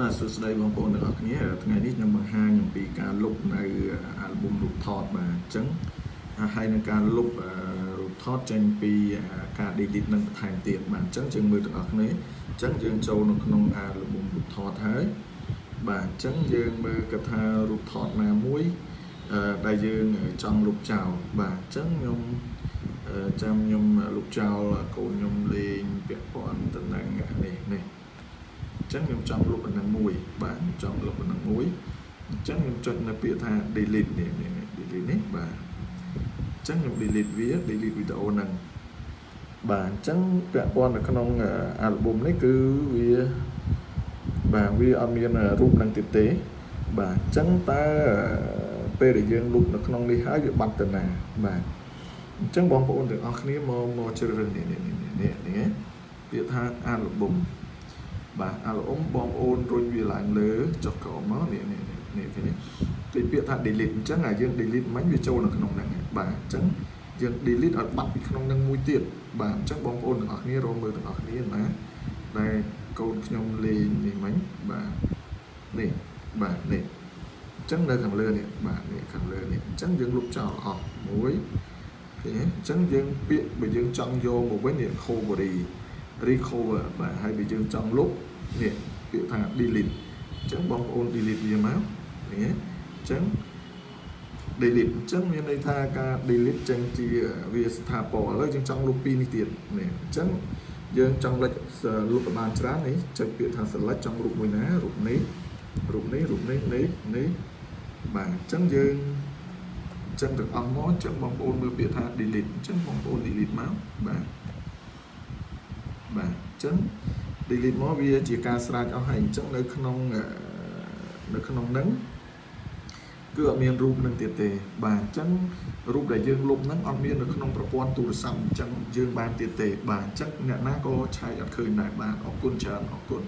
បាទសួស្តីបងប្អូនទាំងអស់គ្នាថ្ងៃនេះខ្ញុំបង្ហាញអំពីការលុបនៅអាល់ប៊ុមរូបថតបាទអញ្ចឹងហើយនឹងការលុបរូបថតចេញពីការ delete នឹងបន្ថែមទៀតបាទអញ្ចឹងយើងមើលទាំងអស់គ្នាអញ្ចឹងយើងចូលនៅក្នុងអាល់ប៊ុមរូបថតហើយបាទអញ្ចឹងយើងមើលកថារូបថតណាមួយដែលយើងចង់លុបចោលបាទអញ្ចឹងខ្ញុំចាំខ្ញុំលុបចោលកូនខ្ញុំលេងពាក់ព័ន្ធទៅនឹងនេះនេះ ចឹងខ្ញុំចង់លុបអានឹងមួយបាទខ្ញុំចង់លុបអានឹងមួយអញ្ចឹងខ្ញុំចុចនៅពាក្យថា delete នេះនេះ delete នេះបាទអញ្ចឹងខ្ញុំ delete វា delete វីដេអូហ្នឹងបាទអញ្ចឹងពាក់ព័ន្ធនៅក្នុង album នេះគឺវាបាទវាអត់មានរូបនឹងទៀតទេ បាទអញ្ចឹងតើពេលដែលយើងលុបនៅក្នុងនេះហើយវាបាត់ទៅណាបាទអញ្ចឹងបងប្អូនទាំងអស់គ្នាមកមកជ្រើសរើសនេះនេះនេះនេះពាក្យថា album បាទអាឡអ៊ុំបងប្អូនរុញវាឡើងលើចុះក្រោមមកនេះនេះនេះគេនេះគេពាក្យថា delete អញ្ចឹងអាយើង delete មិនវាចូលនៅក្នុងហ្នឹងបាទអញ្ចឹងយើង delete ឲ្យបាត់ពីក្នុងហ្នឹងមួយទៀតបាទអញ្ចឹងបងប្អូនទាំងអស់គ្នារងមើលទាំងអស់គ្នាណាដែលកូនខ្ញុំលេងនេះមិញបាទនេះបាទនេះអញ្ចឹងនៅខាងលើនេះបាទនេះខាងលើនេះអញ្ចឹងយើងលុបចោលអស់មួយឃើញទេអញ្ចឹងយើងពាក្យបើយើងចង់យកមកវិញនេះ recovery recover បាទហើយបើយើងចង់លុបនេះពាក្យថា delete អញ្ចឹងបងប្អូន delete វាមកឃើញទេអញ្ចឹង delete អញ្ចឹងមានន័យថាការ delete ចេញជាវាស្ថាពរឥឡូវយើងចង់លុបពីនេះទៀតនេះអញ្ចឹងយើងចង់លិចលុបបានច្រើននេះចុចពាក្យថា select ចង់រូបមួយណារូបនេះរូបនេះរូបនេះនេះនេះបាទអញ្ចឹងយើងអញ្ចឹងទាំងអស់មកអញ្ចឹងបងប្អូនមើលពាក្យថា delete អញ្ចឹងបងប្អូន delete មកបាទបាទអញ្ចឹង delete មកវាជាការស្រាច់អស់ហើយអញ្ចឹងនៅក្នុងនៅក្នុងហ្នឹងគឺអត់មានរូបនឹងទៀតទេបាទអញ្ចឹងរូបដែលយើងលុបហ្នឹងអត់មាននៅក្នុងប្រព័ន្ធទូរស័ព្ទអញ្ចឹងយើងបានទៀតទេបាទអញ្ចឹងអ្នកណាក៏ឆែកអត់ឃើញដែរបាទអរគុណច្រើនអរគុណ